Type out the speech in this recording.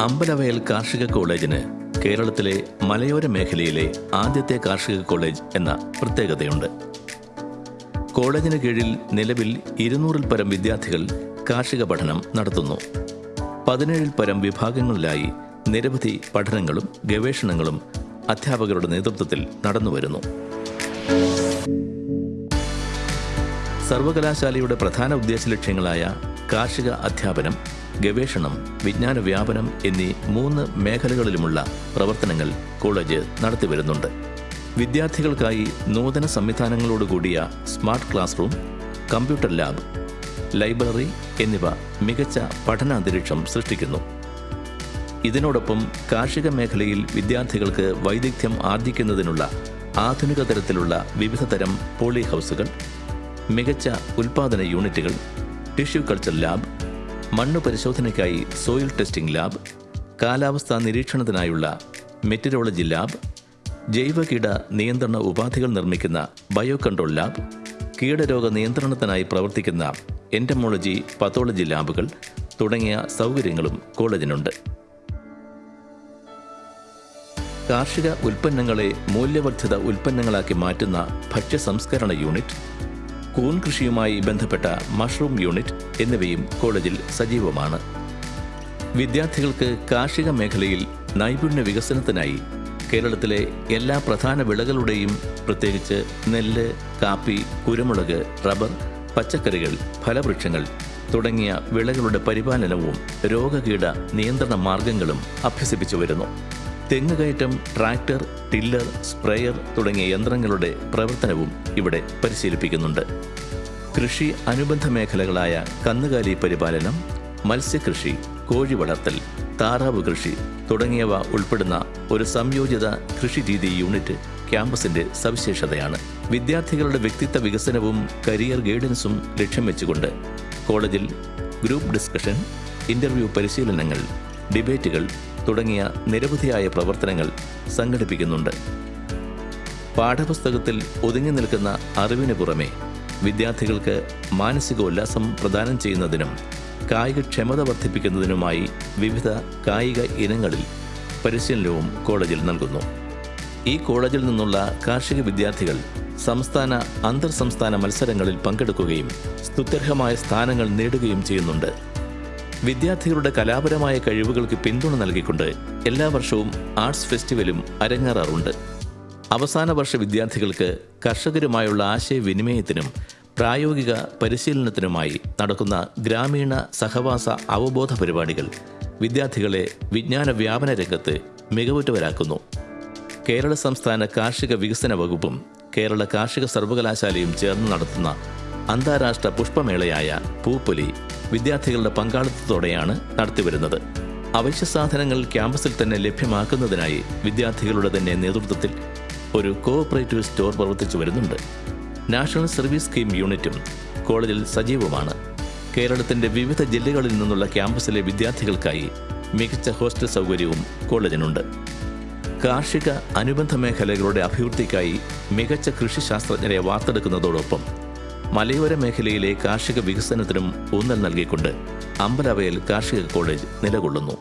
അമ്പലവയൽ കാർഷിക കോളേജിന് കേരളത്തിലെ മലയോര മേഖലയിലെ ആദ്യത്തെ കാർഷിക കോളേജ് എന്ന പ്രത്യേകതയുണ്ട്. കോളേജിന് കീഴിൽ നിലവിൽ ഇരുന്നൂറിൽ പരം വിദ്യാർത്ഥികൾ കാർഷിക പഠനം നടത്തുന്നു. പതിനേഴിൽ പരം വിഭാഗങ്ങളിലായി നിരവധി പഠനങ്ങളും ഗവേഷണങ്ങളും അധ്യാപകരുടെ നേതൃത്വത്തിൽ നടന്നുവരുന്നു. സർവകലാശാലയുടെ പ്രധാന ഉദ്ദേശ ലക്ഷ്യങ്ങളായ കാർഷിക അധ്യാപനം ഗവേഷണം വിജ്ഞാന വ്യാപനം എന്നീ മൂന്ന് മേഖലകളിലുമുള്ള പ്രവർത്തനങ്ങൾ കോളേജ് നടത്തിവരുന്നുണ്ട്. വിദ്യാർത്ഥികൾക്കായി നൂതന സംവിധാനങ്ങളോടുകൂടിയ smart classroom computer lab library എന്നിവ മികച്ച പഠനാന്തരീക്ഷം സൃഷ്ടിക്കുന്നു. ഇതിനോടൊപ്പം കാർഷിക മേഖലയിൽ വിദ്യാർത്ഥികൾക്ക് വൈദഗ്ധ്യം ആർജിക്കുന്നതിനുള്ള ആധുനിക തരത്തിലുള്ള വിവിധ തരം പോളി ഹൗസുകൾ മികച്ച ഉൽപാദന യൂണിറ്റുകൾ ടിഷ്യൂ കൾച്ചർ ലാബ് മണ്ണ് പരിശോധനയ്ക്കായി സോയിൽ ടെസ്റ്റിംഗ് ലാബ് കാലാവസ്ഥാ നിരീക്ഷണത്തിനായുള്ള മെറ്റീരിയോളജി ലാബ് ജൈവ കീട നിയന്ത്രണ ഉപാധികൾ നിർമ്മിക്കുന്ന ബയോ കൺട്രോൾ ലാബ് കീടരോഗ നിയന്ത്രണത്തിനായി പ്രവർത്തിക്കുന്ന എന്റമോളജി പത്തോളജി ലാബുകൾ തുടങ്ങിയ സൗകര്യങ്ങളും കോളേജിനുണ്ട്. കാർഷിക ഉൽപ്പന്നങ്ങളെ മൂല്യവർദ്ധിത ഉൽപ്പന്നങ്ങളാക്കി മാറ്റുന്ന ഭക്ഷ്യ സംസ്കരണ യൂണിറ്റ് കൂൺ കൃഷിയുമായി ബന്ധപ്പെട്ട മഷ്റൂം യൂണിറ്റ് എന്നിവയും കോളേജിൽ സജീവമാണ്. വിദ്യാർത്ഥികൾക്ക് കാർഷിക മേഖലയിൽ നൈപുണ്യ വികസനത്തിനായി കേരളത്തിലെ എല്ലാ പ്രധാന വിളകളുടെയും പ്രത്യേകിച്ച് നെല്ല് കാപ്പി കുരുമുളക് റബ്ബർ പച്ചക്കറികൾ ഫലവൃക്ഷങ്ങൾ തുടങ്ങിയ വിളകളുടെ പരിപാലനവും രോഗകീട നിയന്ത്രണ മാർഗങ്ങളും അഭ്യസിപ്പിച്ചു വരുന്നു. തെങ്ങുകയറ്റം ട്രാക്ടർ ടില്ലർ സ്പ്രേയർ തുടങ്ങിയ യന്ത്രങ്ങളുടെ പ്രവർത്തനവും ഇവിടെ പരിശീലിപ്പിക്കുന്നുണ്ട്. കൃഷി അനുബന്ധ മേഖലകളായ കന്നുകാലി പരിപാലനം മത്സ്യകൃഷി കോഴി വളർത്തൽ താറാവ് കൃഷി തുടങ്ങിയവ ഉൾപ്പെടുന്ന ഒരു സംയോജിത കൃഷി രീതി യൂണിറ്റ് ക്യാമ്പസിന്റെ സവിശേഷതയാണ്. വിദ്യാർത്ഥികളുടെ വ്യക്തിത്വ വികസനവും കരിയർ ഗൈഡൻസും ലക്ഷ്യം വെച്ചുകൊണ്ട് കോളേജിൽ ഗ്രൂപ്പ് ഡിസ്കഷൻ ഇന്റർവ്യൂ പരിശീലനങ്ങൾ ഡിബേറ്റുകൾ തുടങ്ങിയ നിരവധിയായ പ്രവർത്തനങ്ങൾ സംഘടിപ്പിക്കുന്നുണ്ട്. പാഠപുസ്തകത്തിൽ ഒതുങ്ങി നിൽക്കുന്ന അറിവിന് പുറമെ വിദ്യാർത്ഥികൾക്ക് മാനസിക ഉല്ലാസം പ്രദാനം ചെയ്യുന്നതിനും കായികക്ഷമത വർദ്ധിപ്പിക്കുന്നതിനുമായി വിവിധ കായിക ഇനങ്ങളിൽ പരിശീലനവും കോളേജിൽ നൽകുന്നു. ഈ കോളേജിൽ നിന്നുള്ള കാർഷിക വിദ്യാർത്ഥികൾ സംസ്ഥാന അന്തർ സംസ്ഥാന മത്സരങ്ങളിൽ പങ്കെടുക്കുകയും സ്തുത്യർഹമായ സ്ഥാനങ്ങൾ നേടുകയും ചെയ്യുന്നുണ്ട്. വിദ്യാർത്ഥികളുടെ കലാപരമായ കഴിവുകൾക്ക് പിന്തുണ നൽകിക്കൊണ്ട് എല്ലാ വർഷവും ആർട്സ് ഫെസ്റ്റിവലും അരങ്ങേറാറുണ്ട്. അവസാന വർഷ വിദ്യാർത്ഥികൾക്ക് കർഷകരുമായുള്ള ആശയവിനിമയത്തിനും പ്രായോഗിക പരിശീലനത്തിനുമായി നടക്കുന്ന ഗ്രാമീണ സഹവാസ അവബോധ പരിപാടികൾ വിദ്യാർത്ഥികളെ വിജ്ഞാന വ്യാപന രംഗത്ത് മികവുറ്റവരാക്കുന്നു. കേരള സംസ്ഥാന കാർഷിക വികസന വകുപ്പും കേരള കാർഷിക സർവകലാശാലയും ചേർന്ന് നടത്തുന്ന അന്താരാഷ്ട്ര പുഷ്പമേളയായ പൂപ്പൊലി വിദ്യാർത്ഥികളുടെ പങ്കാളിത്തത്തോടെയാണ് നടത്തിവരുന്നത്. അവശ്യ സാധനങ്ങൾ ക്യാമ്പസിൽ തന്നെ ലഭ്യമാക്കുന്നതിനായി വിദ്യാർത്ഥികളുടെ തന്നെ നേതൃത്വത്തിൽ ഒരു കോഓപ്പറേറ്റീവ് സ്റ്റോർ പ്രവർത്തിച്ചു വരുന്നുണ്ട്. നാഷണൽ സർവീസ് സ്കീം യൂണിറ്റും കോളേജിൽ സജീവമാണ്. കേരളത്തിന്റെ വിവിധ ജില്ലകളിൽ നിന്നുള്ള ക്യാമ്പസിലെ വിദ്യാർത്ഥികൾക്കായി മികച്ച ഹോസ്റ്റൽ സൗകര്യവും കോളേജിനുണ്ട്. കാർഷിക അനുബന്ധ മേഖലകളുടെ അഭിവൃദ്ധിക്കായി മികച്ച കൃഷി ശാസ്ത്രജ്ഞരെ വാർത്തെടുക്കുന്നതോടൊപ്പം മലയോര മേഖലയിലെ കാർഷിക വികസനത്തിനും ഊന്നൽ നൽകിക്കൊണ്ട് അമ്പലവയൽ കാർഷിക കോളേജ് നിലകൊള്ളുന്നു